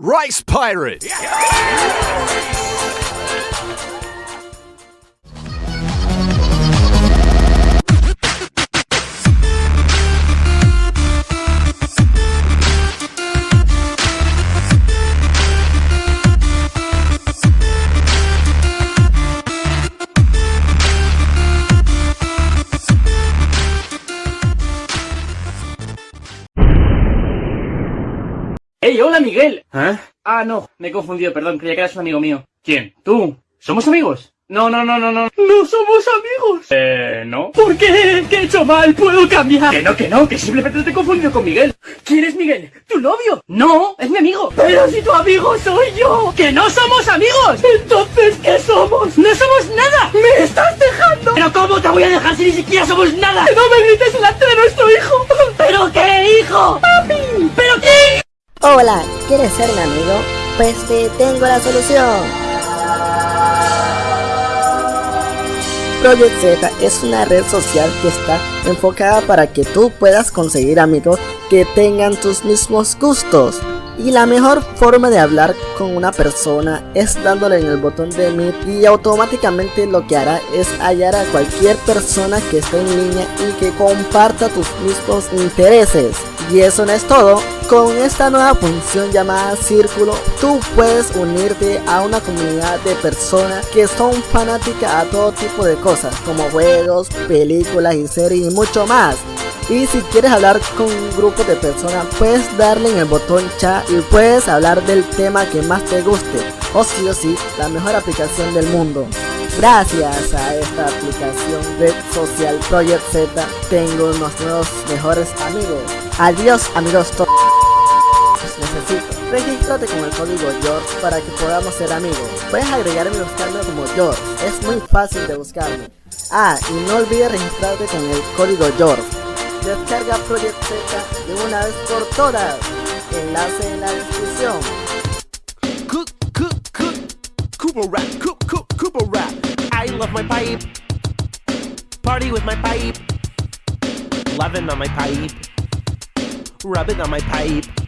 Rice Pirates! Yeah. ¡Ey, hola Miguel! ¿Eh? Ah, no, me he confundido, perdón, creía que eras un amigo mío. ¿Quién? ¿Tú? ¿Somos amigos? No, no, no, no, no. ¡No somos amigos! Eh, ¿no? ¿Por qué? ¿Qué he hecho mal? ¿Puedo cambiar? Que no, que no, que simplemente te he confundido con Miguel. ¿Quién es Miguel? ¿Tu novio? No, es mi amigo. Pero si tu amigo soy yo. ¡Que no somos amigos! Entonces, ¿qué somos? ¡No somos nada! ¡Me estás dejando! ¿Pero cómo te voy a dejar si ni siquiera somos nada? ¡Que no me grites delante de nuestro hijo! Hola, ¿quieres ser mi amigo? Pues te tengo la solución. Project Z es una red social que está enfocada para que tú puedas conseguir amigos que tengan tus mismos gustos. Y la mejor forma de hablar con una persona es dándole en el botón de Meet y automáticamente lo que hará es hallar a cualquier persona que esté en línea y que comparta tus mismos intereses. Y eso no es todo, con esta nueva función llamada Círculo, tú puedes unirte a una comunidad de personas que son fanáticas a todo tipo de cosas, como juegos, películas y series y mucho más. Y si quieres hablar con un grupo de personas, puedes darle en el botón chat y puedes hablar del tema que más te guste. O sí o sí, la mejor aplicación del mundo. Gracias a esta aplicación red social Project Z, tengo unos nuevos mejores amigos. Adiós amigos todos. Regístrate con el código George para que podamos ser amigos. Puedes agregarme y buscarme como George. Es muy fácil de buscarme. Ah, y no olvides registrarte con el código George. Descarga Project Z de una vez por todas. Enlace en la descripción. Cooper rap, Cooper rap. I love my pipe. Party with my pipe. Loving on my pipe. Rubbing on my pipe.